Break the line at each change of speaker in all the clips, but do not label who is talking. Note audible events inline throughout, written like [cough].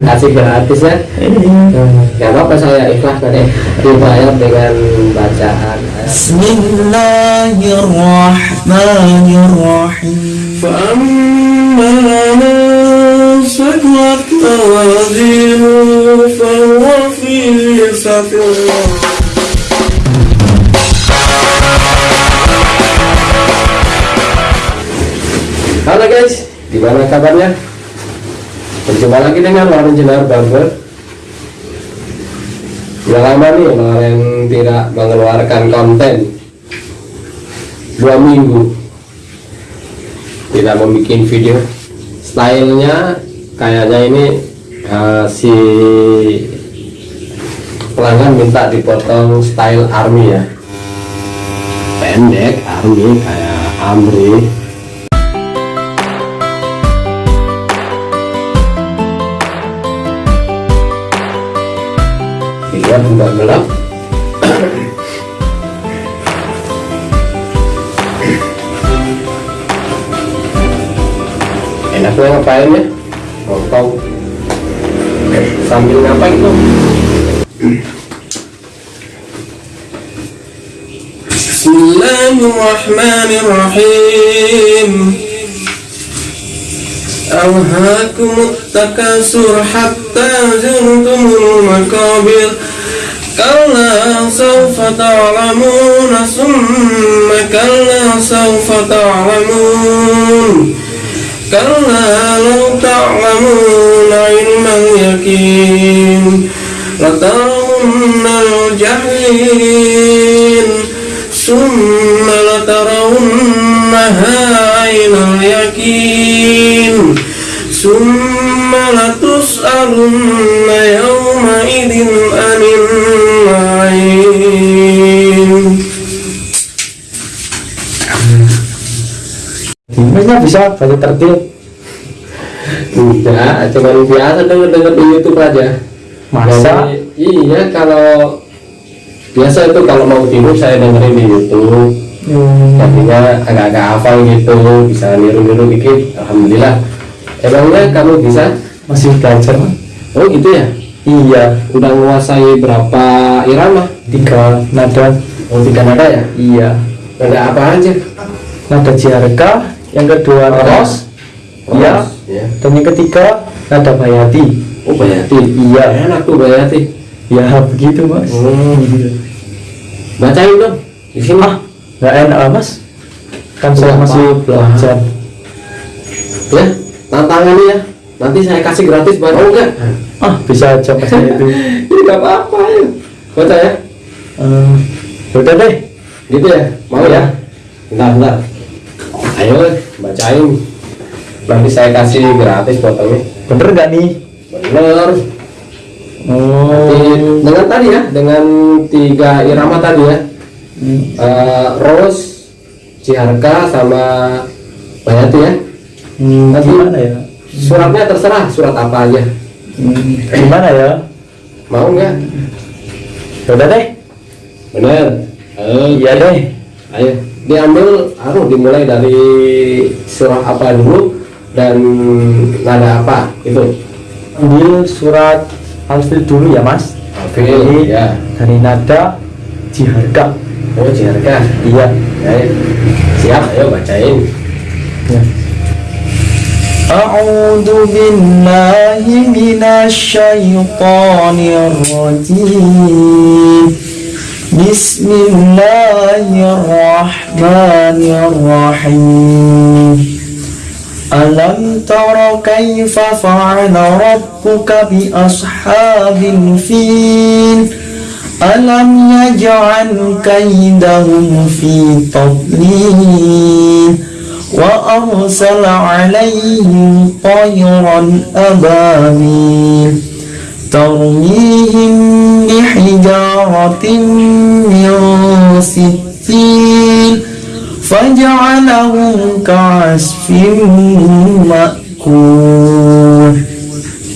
kasih gratis ya nggak apa-apa saya ikhlas nanti dibayar dengan bacaan
Bismillahirrahmanirrahim فأما من ثقلت موازينه فهو في عيشة
Halo guys, gimana kabarnya? Berjumpa lagi dengan Warung Jenar Barber Sudah lama nih kemarin tidak mengeluarkan konten. Dua minggu. Tidak membuat video. Stylenya kayaknya ini eh, si pelanggan minta dipotong style army ya. Pendek army kayak Amri dilihat enggak gelap enaknya ngapain ya nongkrong sambil ngapain tuh
بسم الله الرحمن الرحيم ألهاكم التكاثر حتى زرتم المقابر كلا سوف تعلمون ثم كلا سوف تعلمون. كلا لو تعلمون علم اليقين لترون الجحيم. ثم لترونها عين اليقين. ثم لتسألن يومئذ عن
bisa baca tertib
Enggak, cuma biasa denger-denger di YouTube aja.
Masa?
Jadi, iya, kalau biasa itu kalau mau tidur saya dengerin di YouTube.
hmm.
Jadinya agak-agak hafal gitu, bisa niru-niru dikit. Alhamdulillah. Emangnya kamu bisa?
masih belajar?
Oh gitu ya?
iya
Udah menguasai berapa irama?
tiga nada
Oh tiga nada ya?
iya
Nada apa aja?
nada jiarka yang kedua ros. Iya.
Ya.
dan yang ketiga nada bayati.
Oh Bayati.
Iya.
Enak tuh Bayati.
ya [laughs] begitu mas.
Hmm.
Iya.
Bacain dong. Di sini.
ah nggak enak ah, mas. Kan saya masih belajar.
Ya tantangan ya. Nanti saya kasih gratis buat oh enggak
ah bisa aja mas itu [laughs]
ini nggak apa-apa ya. Baca ya.
Eh, udah deh.
Gitu ya. Mau ya? Bentar bentar ayo bacain. Nanti saya kasih gratis potongnya
bener nggak nih?
Bener.
Oh.
dengan tadi ya dengan tiga irama tadi ya.
Hmm.
Eh, Rose Ciharka sama Bayati ya.
Hmm,
Nanti-
gimana ya?
suratnya terserah surat apa aja.
Hmm, gimana ya?
Mau nggak?
Udah deh.
Bener.
Iya deh.
Ayo, diambil, anu dimulai dari surah apa dulu dan nada apa itu?
ambil surat alfil dulu ya mas
Alfil, ya.
dari nada jiharga
Oh, Jiharka.
iya
Ya, ya. siap, ayo bacain.
ya. أعوذ بالله من الشيطان الرجيم بسم الله الرحمن الرحيم. ألم تر كيف فعل ربك بأصحاب الفيل؟ ألم يجعل كيدهم في تضليل؟ وأرسل عليهم طيرا أبابيل. ترميهم بحجارة من سجيل فجعلهم كعصف مأكول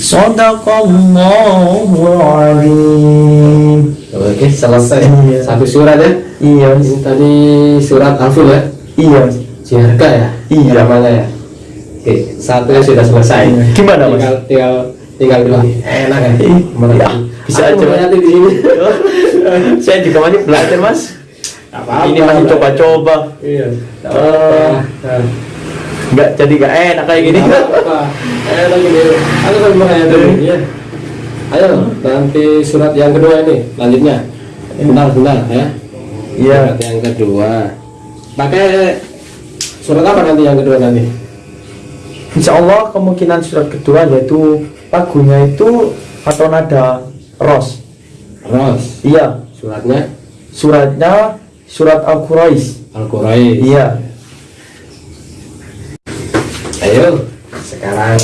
صدق الله العظيم
Oke, selesai.
Iya.
Satu surat ya.
Iya,
Ini tadi surat Alfil ya.
iya.
Jiharka ya.
Iya.
Namanya ya. Oke, satunya sudah selesai.
Iya. Gimana, Mas?
Tinggal, tinggal tinggal dua enak kan
Iya, bisa aja.
nanti di sini [laughs]
Saya juga masih belajar mas.
Nggak apa-apa.
Ini masih coba-coba.
iya nggak
Eh.
Nah.
Nggak jadi nggak enak kayak gini.
Apa-apa. ayo lagi nih aku kan dulu ya ayo nanti surat yang kedua ini lanjutnya bentar bentar ya
Iya.
surat yang kedua pakai surat apa nanti yang kedua nanti
Insya Allah kemungkinan surat kedua yaitu lagunya itu atau nada ros.
Ros
Iya.
suratnya
Suratnya surat Al Quraisy.
Al Quraisy
Iya.
ayo sekarang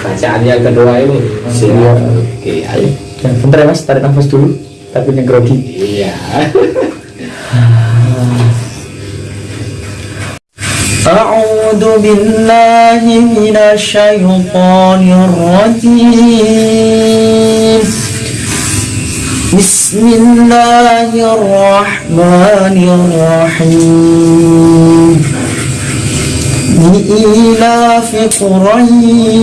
bacaan yang kedua ini siap oke ayo
Ya, bentar ya mas, tarik nafas dulu. Tapi yang grogi.
iya [laughs]
أعوذ بالله من الشيطان الرجيم. بسم الله الرحمن الرحيم. لإيلاف قريش.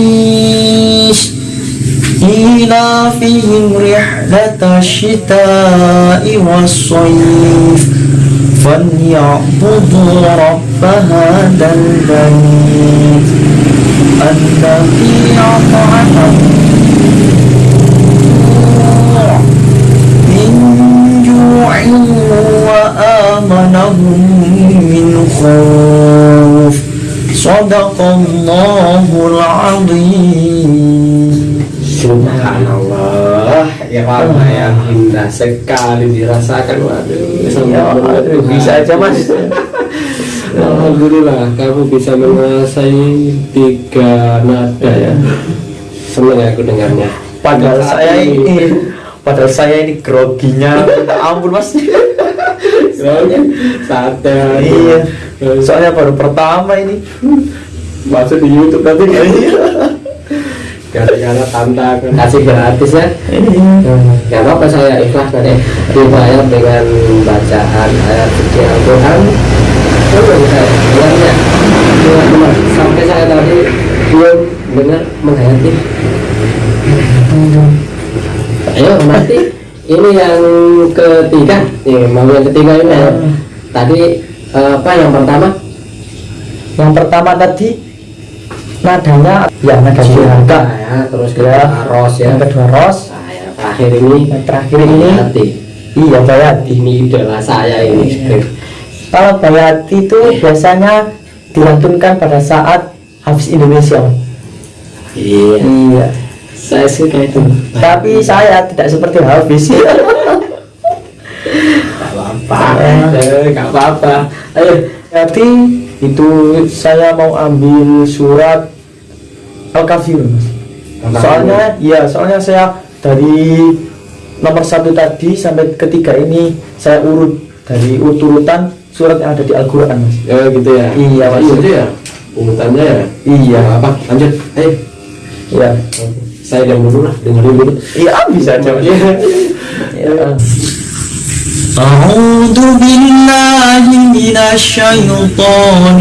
إيلافهم رحلة الشتاء والصيف. فليعبدوا رب هذا البيت الذي أطعمهم من جوع وآمنهم من خوف صدق الله العظيم
Subhanallah ya warna yang indah sekali dirasakan waduh
Ya, aduh, bisa aja, Mas. [laughs]
Alhamdulillah kamu bisa menguasai tiga nada ya. Senang aku dengarnya.
Padahal
Saat
saya ini. Padahal saya ini groginya. Minta ampun mas.
Soalnya sate
Iya. Soalnya baru pertama ini.
Masuk di YouTube nanti. Kan gara-gara tantangan kasih gratis ya. Ya apa saya ikhlas nanti dibayar dengan bacaan ayat suci Al-Quran Coba saya bilangnya teman-teman sampai saya tadi belum benar menghayati ayo nanti ini yang ketiga nih mau yang ketiga ini ya. tadi eh, apa yang pertama
Yang pertama tadi Nadanya Ya. Nada dirangka
ya terus
Ya
kedua ros. Ya
Yang kedua ros.
Nah, yang terakhir ini
Yang terakhir ini.
Hati
Iya Bayati
ini idola saya ini
Kalau Bayati itu biasanya Dilantunkan pada saat Habis Indonesia.
Iya.
Iya.
Saya suka itu
Tapi saya tidak seperti
Gak apa-apa. Eh, gak apa-apa. Ayo.
Jadi itu saya mau ambil surat Al-Kafir Mas.
Al-Kafir.
Soalnya ya soalnya saya dari nomor satu tadi sampai ketiga ini saya urut dari urutan surat yang ada di Al-Quran Mas.
ya gitu ya
Iya, Mas.
gitu ya urutannya ya
Iya.
Gak apa lanjut ayo
Iya.
saya diam dulu lah dengerin dulu
Iya bisa aja Mas.
Iya.
Ya. أعوذ بالله من الشيطان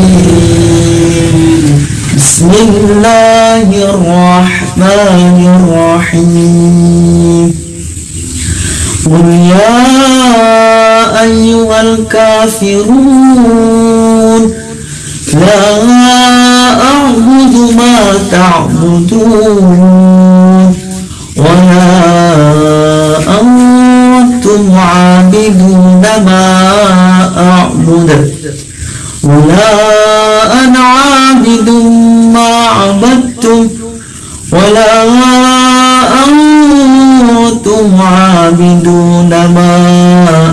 الرجيم بسم الله الرحمن الرحيم قل يا أيها الكافرون لا أعبد ما تعبدون ولا أنتم عابدون ما أعبد ولا عابدون ما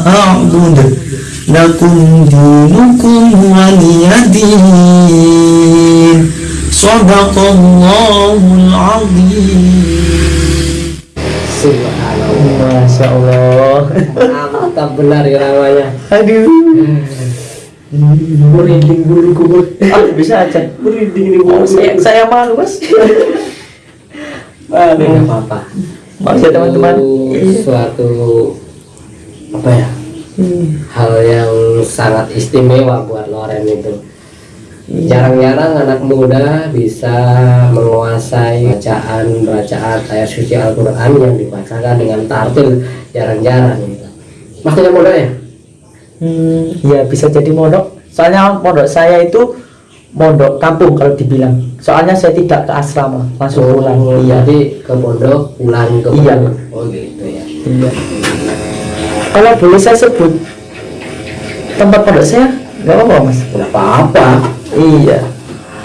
أعبد لكم دينكم ولي دين صدق الله العظيم
Subhanallah
Masya Allah
mantap benar ya namanya
Aduh
merinding bulu kubur
ah, Bisa aja
merinding di
Oh,
bulu
saya, saya malu mas
Nggak
Aduh.
apa-apa
Maaf ya teman-teman
Itu suatu apa ya hal yang sangat istimewa buat Loren itu jarang-jarang anak muda bisa menguasai bacaan bacaan ayat suci Al-Quran yang dibacakan dengan tartil jarang-jarang gitu. Mas punya modal ya?
Hmm, ya bisa jadi mondok. Soalnya mondok saya itu mondok kampung kalau dibilang. Soalnya saya tidak ke asrama, langsung pulang. Iya.
Jadi ke pondok pulang ke
Iya.
pondok. Oh gitu ya.
Iya. Kalau boleh saya sebut tempat pondok saya, nggak apa-apa mas.
Tidak apa-apa.
Iya.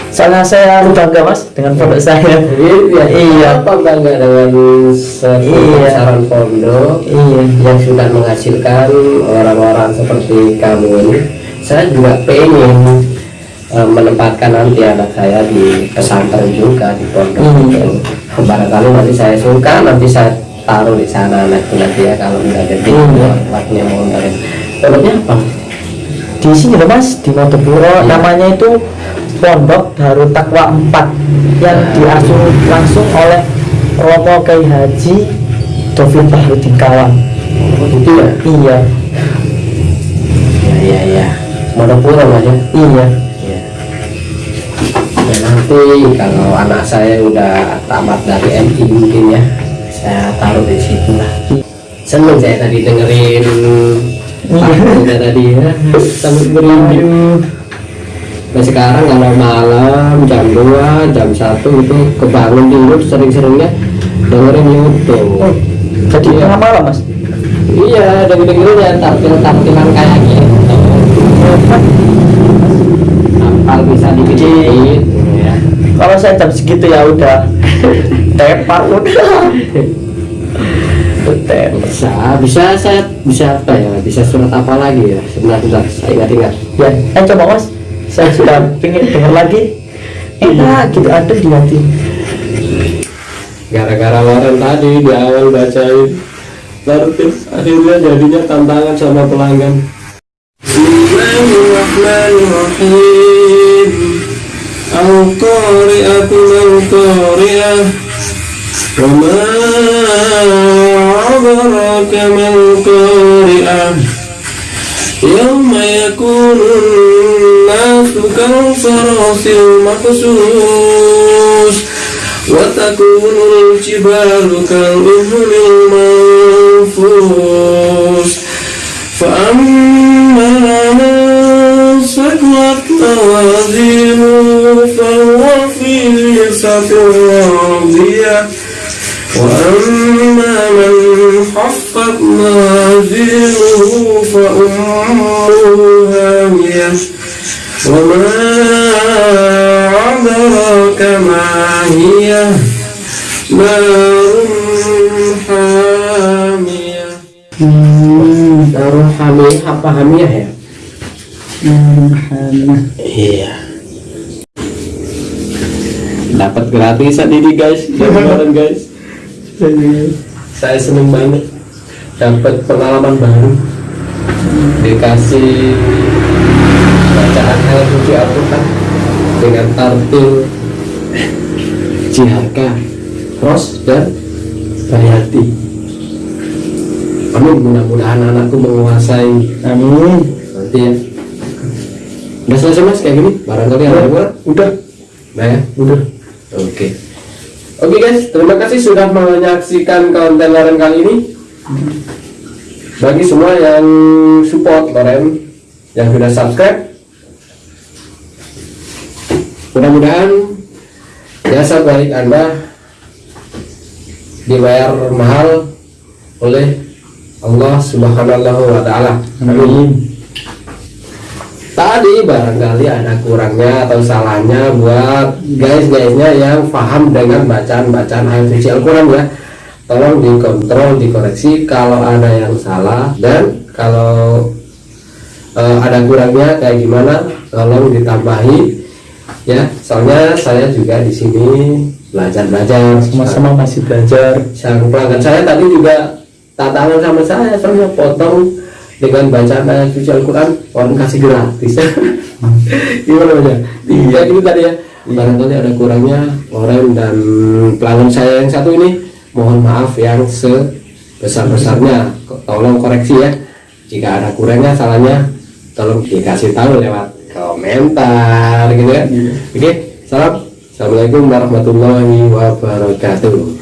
Soalnya saya bangga mas dengan pondok saya.
Iya,
Iya.
Apa bangga dengan sepemasaran pondok
Iya.
yang sudah menghasilkan orang-orang seperti kamu ini? Saya juga pengen eh, menempatkan nanti anak saya di pesantren juga di pondok.
Hmm.
Barangkali nanti saya suka, nanti saya taruh di sana nanti nanti ya kalau udah gede
Hmm.
tempatnya mau dari pondoknya apa?
Di sini loh mas, di Motopuro.
Iya.
Namanya itu Pondok Darut Takwa 4 yang
Nah.
diasuh langsung oleh Romo Kiai Haji Dovin Bahrudin Kawan.
Oh, gitu ya?
Iya,
Iya iya iya. Monopuro mas ya?
iya.
Ya. Ya, nanti kalau anak saya udah tamat dari MI mungkin ya, saya taruh di situ lah. Seneng saya tadi dengerin Pak tadi ya, sambil merinding. Nah sekarang kalau malam jam 2, jam 1 itu kebangun tidur sering-seringnya dengerin YouTube.
Jadi
Iya.
tengah malam mas.
Iya, dengerin ya tartil-tartilan kayak gitu. Hafal bisa dikit-dikit ya.
Kalau saya jam segitu ya udah tepat udah.
Bisa bisa saya bisa apa ya? Bisa surat apa lagi ya? Sebentar sebentar saya ingat ingat
Ya, eh coba mas, saya sudah pengen dengar lagi. Enak gitu ada di hati.
gara-gara Loren tadi di awal bacain tertib akhirnya jadinya tantangan sama pelanggan.
Bismillahirrahmanirrahim Al-Qari'atu mal-Qari'ah Wa ma adraka mal-Qari'ah Yawma yakunu an-nasu kal-farasil maqsus Wa takunu al-jibalu kal-ihni al-manfus فأما موازينه فهو في عيشة راضية وأما من خفت موازينه فأمه هاوية وما أدراك ما هي؟ نار حامية.
Darul Hamiyah apa Ya iya. Dapat gratisan ini guys. [laughs] Guys. Saya seneng banget dapat pengalaman baru. Dikasih bacaan ayat suci Al-Quran dengan tartil Jihaka Ros dan Bayati. Amin. Mudah-mudahan anakku menguasai.
Amin.
nanti ya udah selesai mas? Kayak gini? Barangkali ada
Udah.
nah ya? Udah. Oke. Oke guys. Terima kasih sudah menyaksikan konten Loren kali ini. Bagi semua yang support Loren yang sudah subscribe mudah-mudahan jasa baik anda dibayar mahal oleh Allah subhanahu wa ta'ala. Amin tadi barangkali ada kurangnya atau salahnya buat guys-guysnya yang paham dengan bacaan-bacaan ayat suci Al-Quran ya. Tolong dikontrol, dikoreksi kalau ada yang salah dan kalau eh, ada kurangnya kayak gimana tolong ditambahi ya. Soalnya saya juga di sini belajar-belajar.
Sama-sama masih belajar.
sang pelanggan saya tadi juga tantangan sama saya soalnya potong dengan bacaan ayat suci Al-Quran orang kasih gratis. [laughs] Gimana aja iya. Itu tadi ya? Barangkali ada kurangnya orang dan pelanggan saya yang satu ini mohon maaf yang sebesar-besarnya. Tolong koreksi ya? Jika ada kurangnya salahnya tolong dikasih tahu lewat komentar gitu kan?
Iya.
oke salam. Assalamualaikum warahmatullahi wabarakatuh